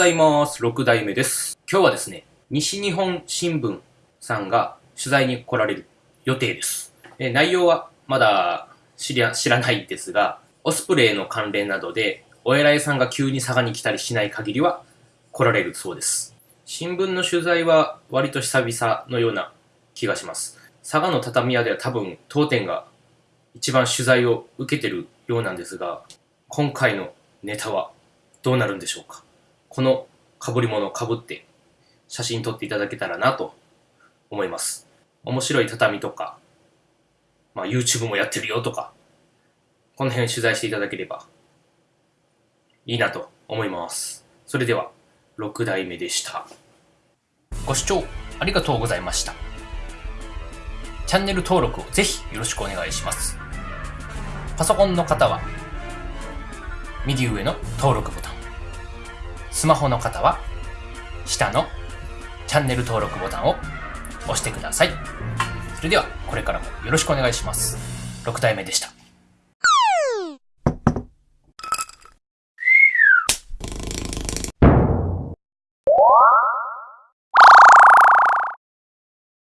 ございます。6代目です。今日はですね、西日本新聞さんが取材に来られる予定です。え内容はまだ知り知らないですが、オスプレイの関連などで、お偉いさんが急に佐賀に来たりしない限りは来られるそうです。新聞の取材は割と久々のような気がします。佐賀の畳屋では多分当店が一番取材を受けてるようなんですが、今回のネタはどうなるんでしょうか？この被り物を被って写真撮っていただけたらなと思います。面白い畳とか、まあ YouTube もやってるよとか、この辺取材していただければいいなと思います。それでは、6代目でした。ご視聴ありがとうございました。チャンネル登録をぜひよろしくお願いします。パソコンの方は右上の登録ボタン。スマホの方は下のチャンネル登録ボタンを押してください。それではこれからもよろしくお願いします。6体目でした。